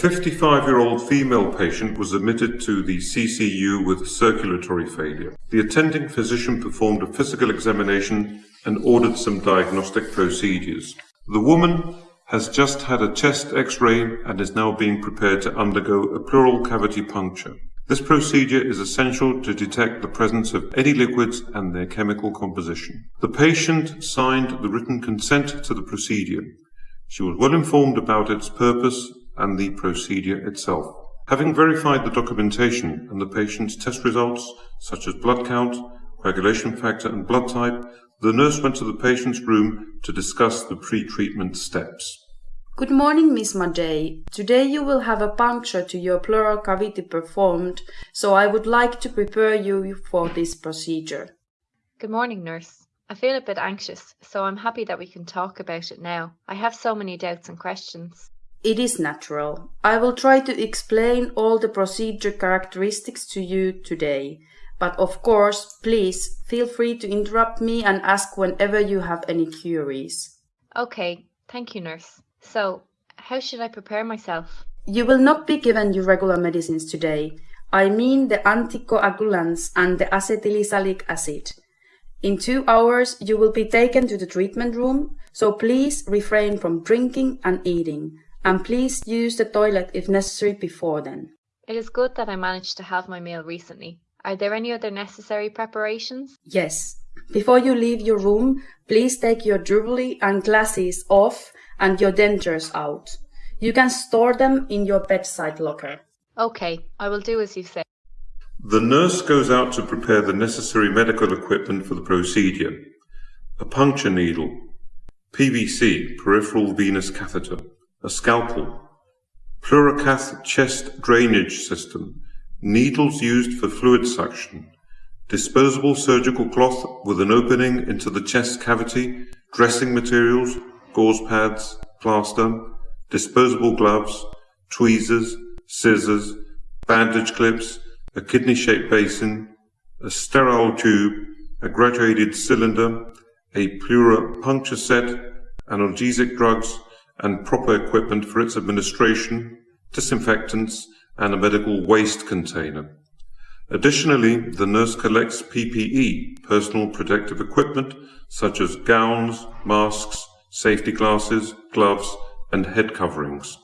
55-year-old female patient was admitted to the CCU with circulatory failure. The attending physician performed a physical examination and ordered some diagnostic procedures. The woman has just had a chest x-ray and is now being prepared to undergo a pleural cavity puncture. This procedure is essential to detect the presence of any liquids and their chemical composition. The patient signed the written consent to the procedure. She was well informed about its purpose and the procedure itself. Having verified the documentation and the patient's test results, such as blood count, coagulation factor and blood type, the nurse went to the patient's room to discuss the pre-treatment steps. Good morning, Miss Madej. Today you will have a puncture to your pleural cavity performed, so I would like to prepare you for this procedure. Good morning, nurse. I feel a bit anxious, so I'm happy that we can talk about it now. I have so many doubts and questions. It is natural. I will try to explain all the procedure characteristics to you today. But of course, please feel free to interrupt me and ask whenever you have any queries. Okay, thank you, nurse. So, how should I prepare myself? You will not be given your regular medicines today. I mean the anticoagulants and the acetylsalicylic acid. In two hours, you will be taken to the treatment room, so please refrain from drinking and eating and please use the toilet if necessary before then. It is good that I managed to have my meal recently. Are there any other necessary preparations? Yes. Before you leave your room, please take your jewelry and glasses off and your dentures out. You can store them in your bedside locker. Okay, I will do as you say. The nurse goes out to prepare the necessary medical equipment for the procedure. A puncture needle, PVC, peripheral venous catheter, a scalpel, Pleurocath chest drainage system, needles used for fluid suction, disposable surgical cloth with an opening into the chest cavity, dressing materials, gauze pads, plaster, disposable gloves, tweezers, scissors, bandage clips, a kidney-shaped basin, a sterile tube, a graduated cylinder, a pleura puncture set, analgesic drugs, and proper equipment for its administration, disinfectants, and a medical waste container. Additionally, the nurse collects PPE, personal protective equipment, such as gowns, masks, safety glasses, gloves, and head coverings.